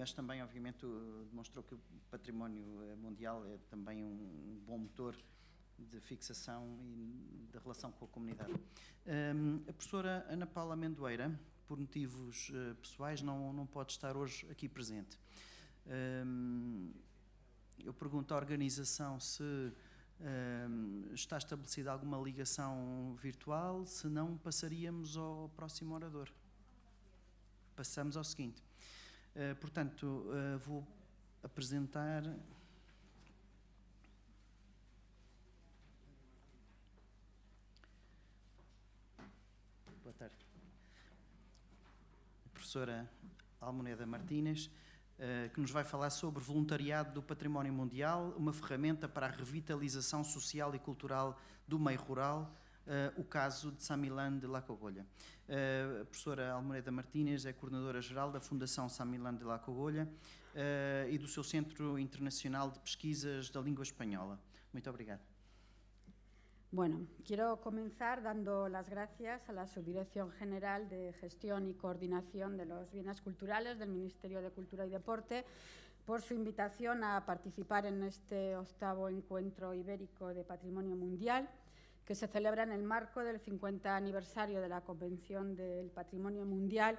mas também, obviamente, demonstrou que o património mundial é também um bom motor de fixação e da relação com a comunidade. Um, a professora Ana Paula Amendoeira, por motivos uh, pessoais, não, não pode estar hoje aqui presente. Um, eu pergunto à organização se um, está estabelecida alguma ligação virtual, se não, passaríamos ao próximo orador. Passamos ao seguinte. Uh, portanto, uh, vou apresentar tarde. A professora Almoneda Martínez, eh, que nos vai falar sobre voluntariado do património mundial, uma ferramenta para a revitalização social e cultural do meio rural, eh, o caso de Samilan de La Cogolha. Eh, a professora Almoneda Martínez é coordenadora-geral da Fundação Samilan de La Cogolha e do seu Centro Internacional de Pesquisas da Língua Espanhola. Muito obrigado. Bueno, quiero comenzar dando las gracias a la Subdirección General de Gestión y Coordinación de los Bienes Culturales del Ministerio de Cultura y Deporte por su invitación a participar en este octavo encuentro ibérico de Patrimonio Mundial que se celebra en el marco del 50 aniversario de la Convención del Patrimonio Mundial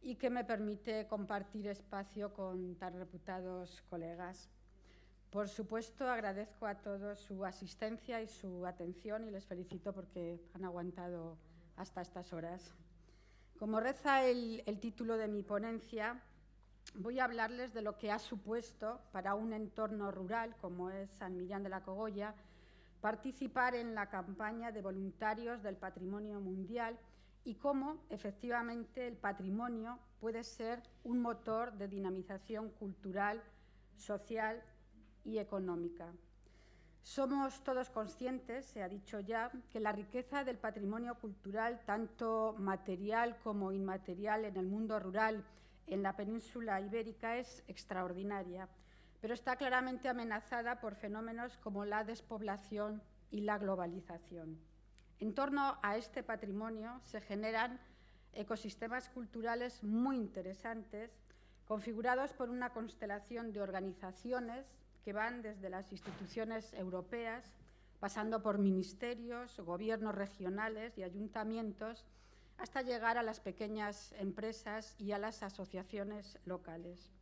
y que me permite compartir espacio con tan reputados colegas. Por supuesto, agradezco a todos su asistencia y su atención y les felicito porque han aguantado hasta estas horas. Como reza el, título de mi ponencia, voy a hablarles de lo que ha supuesto para un entorno rural como es San Millán de la Cogolla participar en la campaña de voluntarios del patrimonio mundial y cómo efectivamente el patrimonio puede ser un motor de dinamización cultural, social y económica. Somos todos conscientes, se ha dicho ya, que la riqueza del patrimonio cultural, tanto material como inmaterial en el mundo rural en la península ibérica, es extraordinaria, pero está claramente amenazada por fenómenos como la despoblación y la globalización. En torno a este patrimonio se generan ecosistemas culturales muy interesantes, configurados por una constelación de organizaciones que van desde las instituciones europeas, pasando por ministerios, gobiernos regionales y ayuntamientos, hasta llegar a las pequeñas empresas y a las asociaciones locales.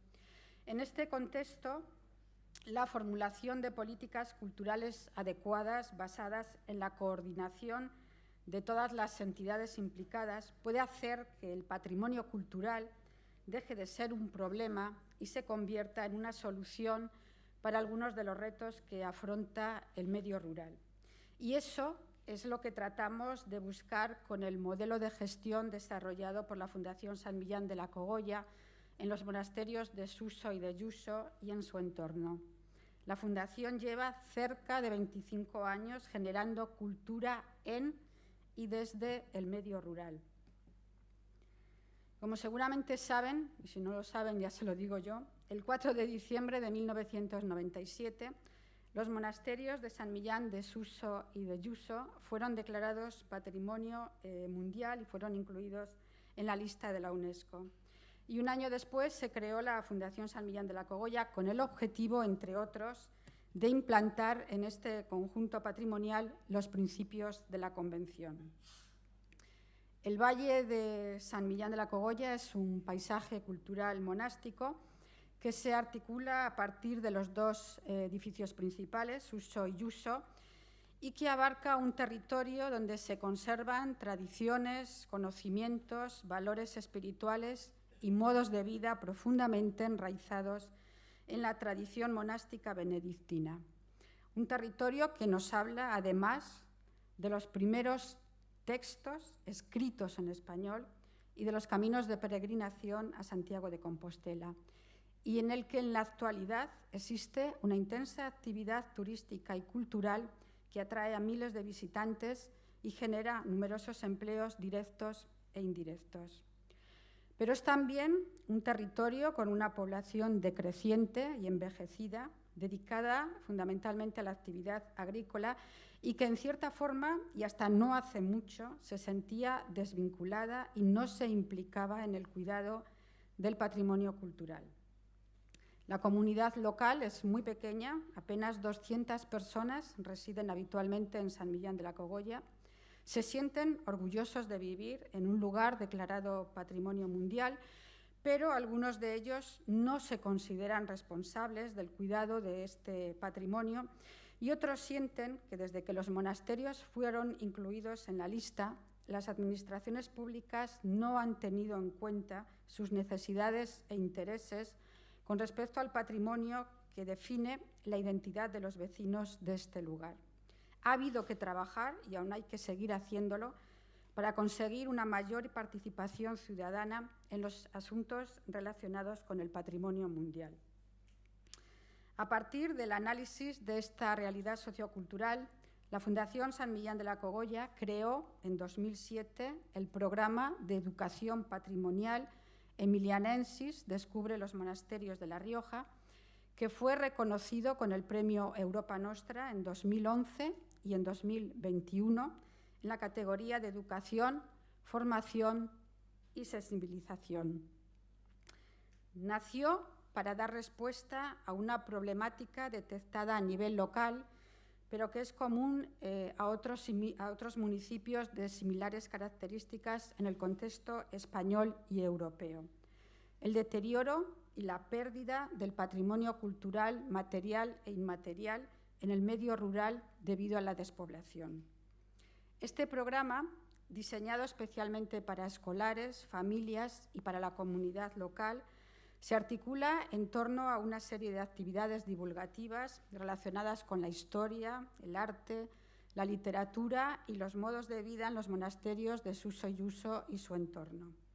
En este contexto, la formulación de políticas culturales adecuadas basadas en la coordinación de todas las entidades implicadas puede hacer que el patrimonio cultural deje de ser un problema y se convierta en una solución para algunos de los retos que afronta el medio rural. Y eso es lo que tratamos de buscar con el modelo de gestión desarrollado por la Fundación San Millán de la Cogolla en los monasterios de Suso y de Yuso y en su entorno. La Fundación lleva cerca de 25 años generando cultura en y desde el medio rural. Como seguramente saben, y si no lo saben ya se lo digo yo, el 4 de diciembre de 1997, los monasterios de San Millán de Suso y de Yuso fueron declarados Patrimonio eh, Mundial y fueron incluidos en la lista de la UNESCO. Y un año después se creó la Fundación San Millán de la Cogolla con el objetivo, entre otros, de implantar en este conjunto patrimonial los principios de la Convención. El Valle de San Millán de la Cogolla es un paisaje cultural monástico que se articula a partir de los dos eh, edificios principales, Uso y Yuso, y que abarca un territorio donde se conservan tradiciones, conocimientos, valores espirituales y modos de vida profundamente enraizados en la tradición monástica benedictina. Un territorio que nos habla, además, de los primeros textos escritos en español y de los caminos de peregrinación a Santiago de Compostela, y en el que en la actualidad existe una intensa actividad turística y cultural que atrae a miles de visitantes y genera numerosos empleos directos e indirectos. Pero es también un territorio con una población decreciente y envejecida, dedicada fundamentalmente a la actividad agrícola y que en cierta forma, y hasta no hace mucho, se sentía desvinculada y no se implicaba en el cuidado del patrimonio cultural. La comunidad local es muy pequeña, apenas 200 personas residen habitualmente en San Millán de la Cogolla. Se sienten orgullosos de vivir en un lugar declarado Patrimonio Mundial, pero algunos de ellos no se consideran responsables del cuidado de este patrimonio y otros sienten que desde que los monasterios fueron incluidos en la lista, las administraciones públicas no han tenido en cuenta sus necesidades e intereses con respecto al patrimonio que define la identidad de los vecinos de este lugar. Ha habido que trabajar, y aún hay que seguir haciéndolo, para conseguir una mayor participación ciudadana en los asuntos relacionados con el patrimonio mundial. A partir del análisis de esta realidad sociocultural, la Fundación San Millán de la Cogolla creó en 2007 el programa de educación patrimonial Emilianensis Descubre los monasterios de La Rioja, que fue reconocido con el premio Europa Nostra en 2011 y en 2021 en la categoría de educación, formación y sensibilización. Nació para dar respuesta a una problemática detectada a nivel local, pero que es común eh, a, otros, a otros municipios de similares características en el contexto español y europeo. El deterioro y la pérdida del patrimonio cultural, material e inmaterial en el medio rural debido a la despoblación. Este programa, diseñado especialmente para escolares, familias y para la comunidad local, se articula en torno a una serie de actividades divulgativas relacionadas con la historia, el arte, la literatura y los modos de vida en los monasterios de Suso y Uso y su entorno.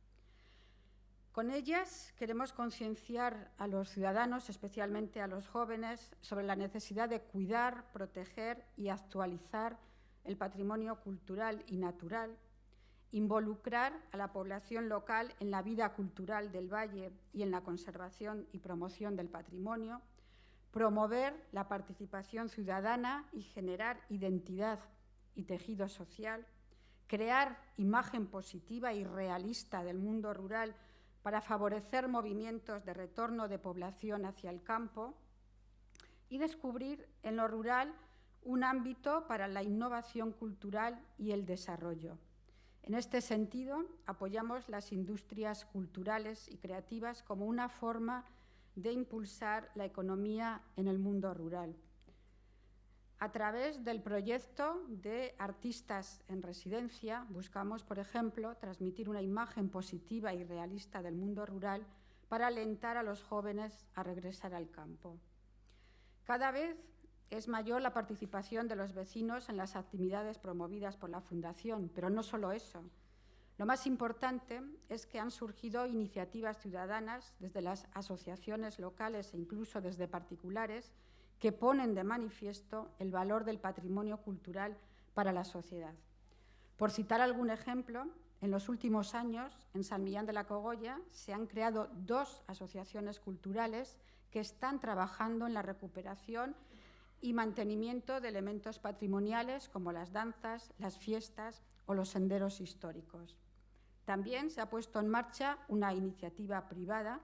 Con ellas queremos concienciar a los ciudadanos, especialmente a los jóvenes, sobre la necesidad de cuidar, proteger y actualizar el patrimonio cultural y natural, involucrar a la población local en la vida cultural del valle y en la conservación y promoción del patrimonio, promover la participación ciudadana y generar identidad y tejido social, crear imagen positiva y realista del mundo rural para favorecer movimientos de retorno de población hacia el campo y descubrir en lo rural un ámbito para la innovación cultural y el desarrollo. En este sentido, apoyamos las industrias culturales y creativas como una forma de impulsar la economía en el mundo rural. A través del proyecto de Artistas en Residencia, buscamos, por ejemplo, transmitir una imagen positiva y realista del mundo rural para alentar a los jóvenes a regresar al campo. Cada vez es mayor la participación de los vecinos en las actividades promovidas por la Fundación, pero no solo eso. Lo más importante es que han surgido iniciativas ciudadanas desde las asociaciones locales e incluso desde particulares que ponen de manifiesto el valor del patrimonio cultural para la sociedad. Por citar algún ejemplo, en los últimos años, en San Millán de la Cogolla, se han creado dos asociaciones culturales que están trabajando en la recuperación y mantenimiento de elementos patrimoniales como las danzas, las fiestas o los senderos históricos. También se ha puesto en marcha una iniciativa privada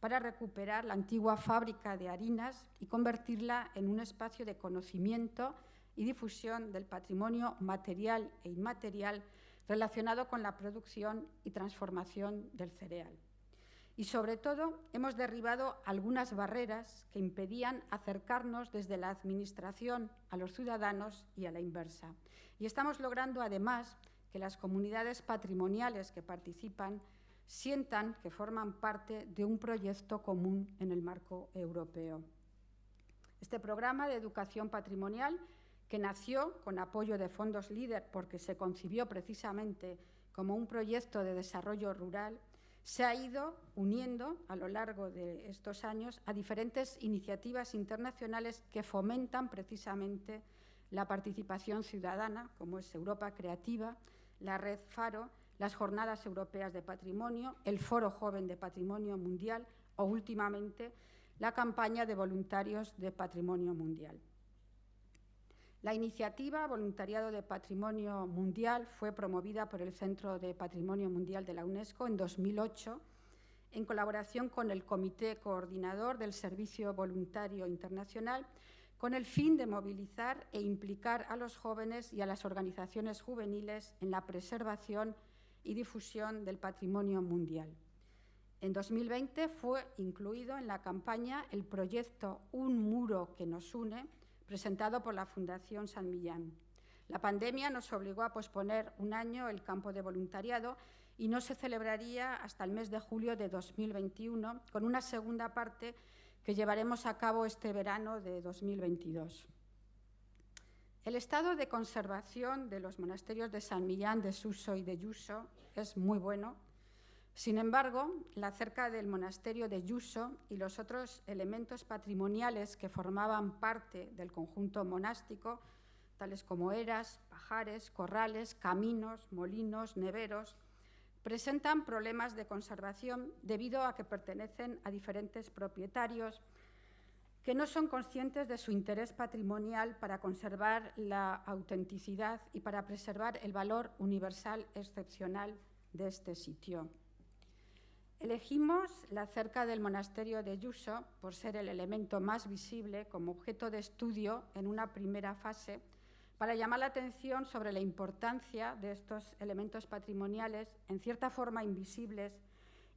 para recuperar la antigua fábrica de harinas y convertirla en un espacio de conocimiento y difusión del patrimonio material e inmaterial relacionado con la producción y transformación del cereal y sobre todo hemos derribado algunas barreras que impedían acercarnos desde la Administración a los ciudadanos y a la inversa. Y estamos logrando además que las comunidades patrimoniales que participan sientan que forman parte de un proyecto común en el marco europeo. Este programa de educación patrimonial, que nació con apoyo de fondos LEADER porque se concibió precisamente como un proyecto de desarrollo rural, se ha ido uniendo a lo largo de estos años a diferentes iniciativas internacionales que fomentan precisamente la participación ciudadana, como es Europa Creativa, la Red Faro, las Jornadas Europeas de Patrimonio, el Foro Joven de Patrimonio Mundial o últimamente la campaña de voluntarios de Patrimonio Mundial. La iniciativa Voluntariado de Patrimonio Mundial fue promovida por el Centro de Patrimonio Mundial de la UNESCO en 2008 en colaboración con el Comité Coordinador del Servicio Voluntario Internacional, con el fin de movilizar e implicar a los jóvenes y a las organizaciones juveniles en la preservación y difusión del patrimonio mundial. En 2020 fue incluido en la campaña el proyecto Un muro que nos une, presentado por la Fundación San Millán. La pandemia nos obligó a posponer un año el campo de voluntariado y no se celebraría hasta el mes de julio de 2021, con una segunda parte que llevaremos a cabo este verano de 2022. El estado de conservación de los monasterios de San Millán, de Suso y de Yuso es muy bueno. Sin embargo, la cerca del monasterio de Yuso y los otros elementos patrimoniales que formaban parte del conjunto monástico, tales como eras, pajares, corrales, caminos, molinos, neveros, presentan problemas de conservación debido a que pertenecen a diferentes propietarios que no son conscientes de su interés patrimonial para conservar la autenticidad y para preservar el valor universal excepcional de este sitio. Elegimos la cerca del monasterio de Yuso por ser el elemento más visible como objeto de estudio en una primera fase para llamar la atención sobre la importancia de estos elementos patrimoniales, en cierta forma invisibles,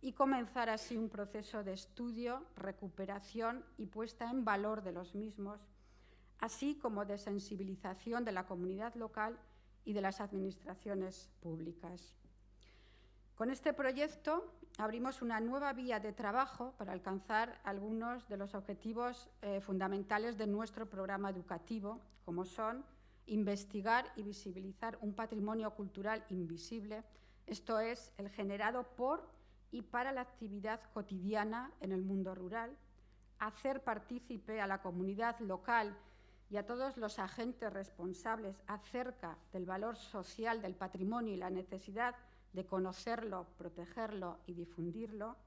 y comenzar así un proceso de estudio, recuperación y puesta en valor de los mismos, así como de sensibilización de la comunidad local y de las administraciones públicas. Con este proyecto abrimos una nueva vía de trabajo para alcanzar algunos de los objetivos eh, fundamentales de nuestro programa educativo, como son investigar y visibilizar un patrimonio cultural invisible, esto es, el generado por y para la actividad cotidiana en el mundo rural, hacer partícipe a la comunidad local y a todos los agentes responsables acerca del valor social del patrimonio y la necesidad de conocerlo, protegerlo y difundirlo,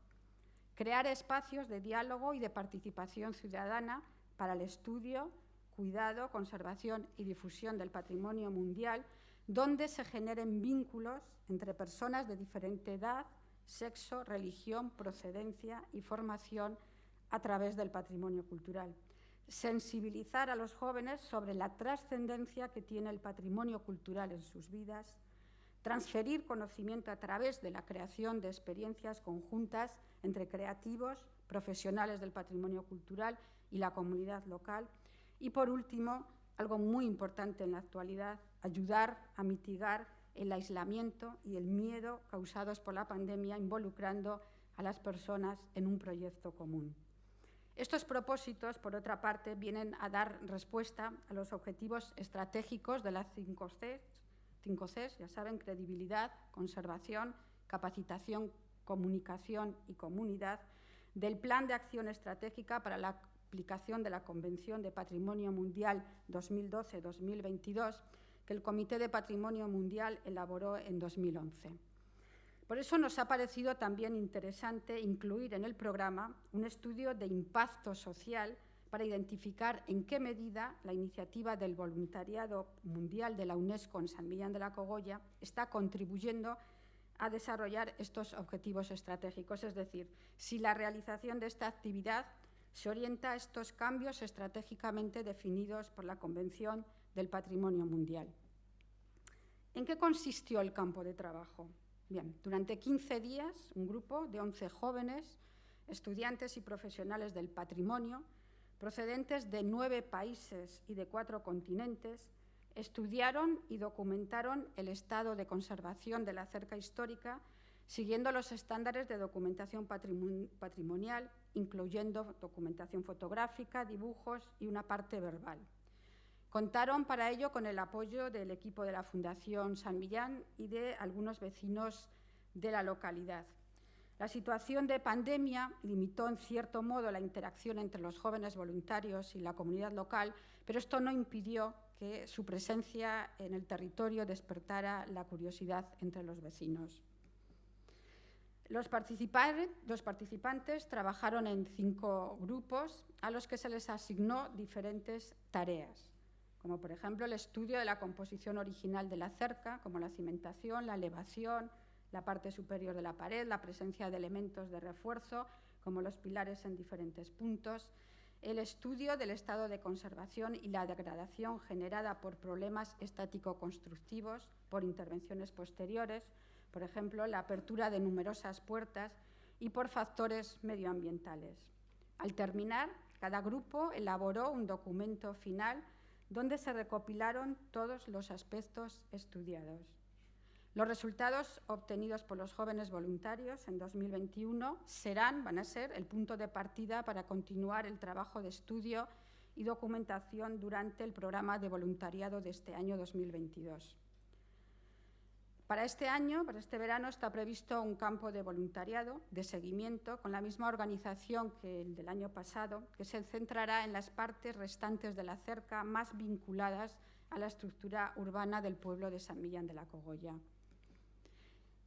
crear espacios de diálogo y de participación ciudadana para el estudio, cuidado, conservación y difusión del patrimonio mundial, donde se generen vínculos entre personas de diferente edad, sexo, religión, procedencia y formación a través del patrimonio cultural. Sensibilizar a los jóvenes sobre la trascendencia que tiene el patrimonio cultural en sus vidas, transferir conocimiento a través de la creación de experiencias conjuntas entre creativos, profesionales del patrimonio cultural y la comunidad local, y por último, algo muy importante en la actualidad, ayudar a mitigar el aislamiento y el miedo causados por la pandemia involucrando a las personas en un proyecto común. Estos propósitos, por otra parte, vienen a dar respuesta a los objetivos estratégicos de las 5 Cs, 5 Cs, ya saben, credibilidad, conservación, capacitación, comunicación y comunidad, del Plan de Acción Estratégica para la aplicación de la Convención de Patrimonio Mundial 2012-2022 que el Comité de Patrimonio Mundial elaboró en 2011. Por eso nos ha parecido también interesante incluir en el programa un estudio de impacto social para identificar en qué medida la iniciativa del voluntariado mundial de la UNESCO en San Millán de la Cogolla está contribuyendo a desarrollar estos objetivos estratégicos, es decir, si la realización de esta actividad se orienta a estos cambios estratégicamente definidos por la Convención del Patrimonio Mundial. ¿En qué consistió el campo de trabajo? Bien, durante 15 días, un grupo de 11 jóvenes, estudiantes y profesionales del patrimonio, procedentes de nueve países y de cuatro continentes, estudiaron y documentaron el estado de conservación de la cerca histórica siguiendo los estándares de documentación patrimonial, incluyendo documentación fotográfica, dibujos y una parte verbal. Contaron para ello con el apoyo del equipo de la Fundación San Millán y de algunos vecinos de la localidad. La situación de pandemia limitó en cierto modo la interacción entre los jóvenes voluntarios y la comunidad local, pero esto no impidió que su presencia en el territorio despertara la curiosidad entre los vecinos. Los, participantes trabajaron en cinco grupos a los que se les asignó diferentes tareas, como por ejemplo el estudio de la composición original de la cerca, como la cimentación, la elevación, la parte superior de la pared, la presencia de elementos de refuerzo, como los pilares en diferentes puntos, el estudio del estado de conservación y la degradación generada por problemas estático-constructivos, por intervenciones posteriores, por ejemplo, la apertura de numerosas puertas y por factores medioambientales. Al terminar, cada grupo elaboró un documento final donde se recopilaron todos los aspectos estudiados. Los resultados obtenidos por los jóvenes voluntarios en 2021 serán, van a ser, el punto de partida para continuar el trabajo de estudio y documentación durante el programa de voluntariado de este año 2022. Para este año, para este verano, está previsto un campo de voluntariado, de seguimiento, con la misma organización que el del año pasado, que se centrará en las partes restantes de la cerca más vinculadas a la estructura urbana del pueblo de San Millán de la Cogolla.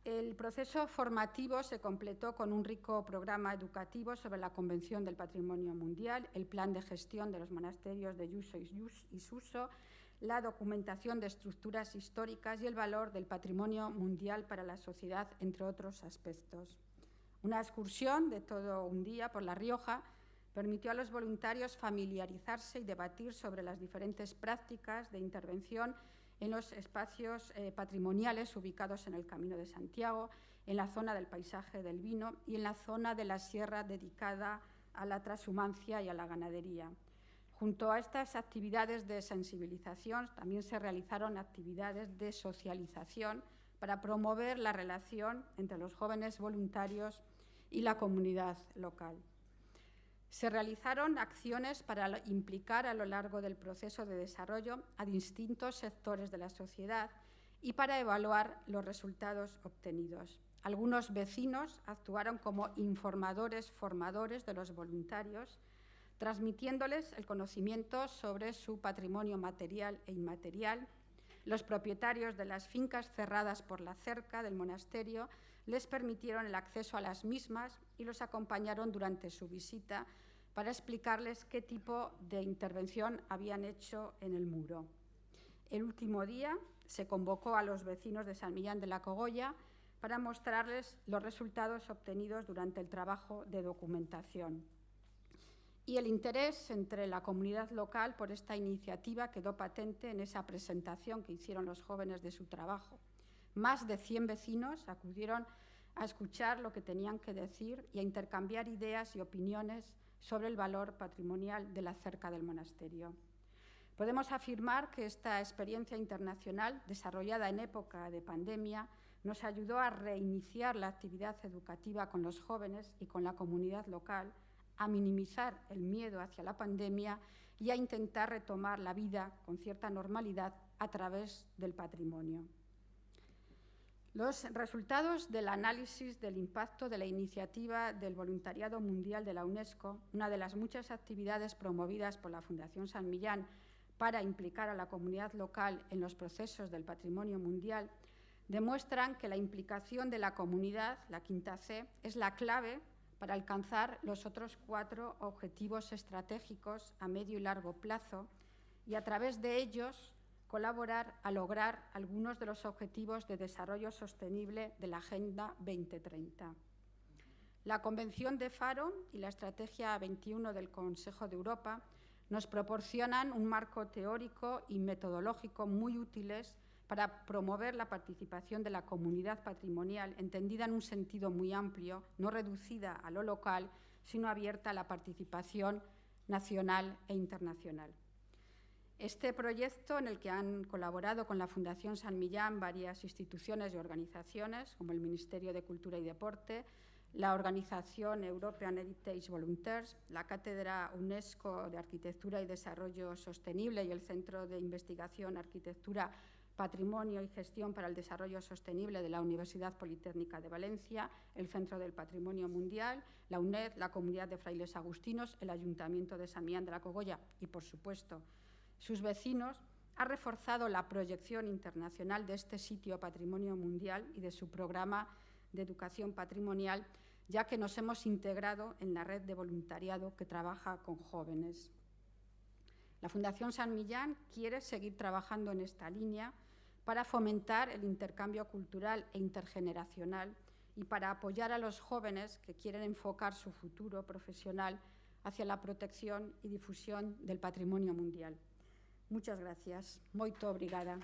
El proceso formativo se completó con un rico programa educativo sobre la Convención del Patrimonio Mundial, el plan de gestión de los monasterios de Yuso y Suso, la documentación de estructuras históricas y el valor del patrimonio mundial para la sociedad, entre otros aspectos. Una excursión de todo un día por La Rioja permitió a los voluntarios familiarizarse y debatir sobre las diferentes prácticas de intervención en los espacios eh, patrimoniales ubicados en el Camino de Santiago, en la zona del paisaje del vino y en la zona de la sierra dedicada a la transhumancia y a la ganadería. Junto a estas actividades de sensibilización también se realizaron actividades de socialización para promover la relación entre los jóvenes voluntarios y la comunidad local. Se realizaron acciones para implicar a lo largo del proceso de desarrollo a distintos sectores de la sociedad y para evaluar los resultados obtenidos. Algunos vecinos actuaron como informadores formadores de los voluntarios, transmitiéndoles el conocimiento sobre su patrimonio material e inmaterial. Los propietarios de las fincas cerradas por la cerca del monasterio les permitieron el acceso a las mismas y los acompañaron durante su visita para explicarles qué tipo de intervención habían hecho en el muro. El último día se convocó a los vecinos de San Millán de la Cogolla para mostrarles los resultados obtenidos durante el trabajo de documentación. Y el interés entre la comunidad local por esta iniciativa quedó patente en esa presentación que hicieron los jóvenes de su trabajo. Más de 100 vecinos acudieron a escuchar lo que tenían que decir y a intercambiar ideas y opiniones sobre el valor patrimonial de la cerca del monasterio. Podemos afirmar que esta experiencia internacional, desarrollada en época de pandemia, nos ayudó a reiniciar la actividad educativa con los jóvenes y con la comunidad local, a minimizar el miedo hacia la pandemia y a intentar retomar la vida con cierta normalidad a través del patrimonio. Los resultados del análisis del impacto de la iniciativa del Voluntariado Mundial de la UNESCO, una de las muchas actividades promovidas por la Fundación San Millán para implicar a la comunidad local en los procesos del patrimonio mundial, demuestran que la implicación de la comunidad, la quinta C, es la clave para alcanzar los otros cuatro objetivos estratégicos a medio y largo plazo y a través de ellos colaborar a lograr algunos de los objetivos de desarrollo sostenible de la Agenda 2030. La Convención de Faro y la Estrategia 21 del Consejo de Europa nos proporcionan un marco teórico y metodológico muy útiles para promover la participación de la comunidad patrimonial, entendida en un sentido muy amplio, no reducida a lo local, sino abierta a la participación nacional e internacional. Este proyecto, en el que han colaborado con la Fundación San Millán varias instituciones y organizaciones, como el Ministerio de Cultura y Deporte, la Organización European Heritage Volunteers, la Cátedra UNESCO de Arquitectura y Desarrollo Sostenible y el Centro de Investigación Arquitectura, Patrimonio y Gestión para el Desarrollo Sostenible de la Universidad Politécnica de Valencia, el Centro del Patrimonio Mundial, la UNED, la Comunidad de Frailes Agustinos, el Ayuntamiento de San Millán de la Cogolla y, por supuesto, sus vecinos, ha reforzado la proyección internacional de este sitio Patrimonio Mundial y de su programa de educación patrimonial, ya que nos hemos integrado en la red de voluntariado que trabaja con jóvenes. La Fundación San Millán quiere seguir trabajando en esta línea para fomentar el intercambio cultural e intergeneracional y para apoyar a los jóvenes que quieren enfocar su futuro profesional hacia la protección y difusión del patrimonio mundial. Muchas gracias. Muito obrigada.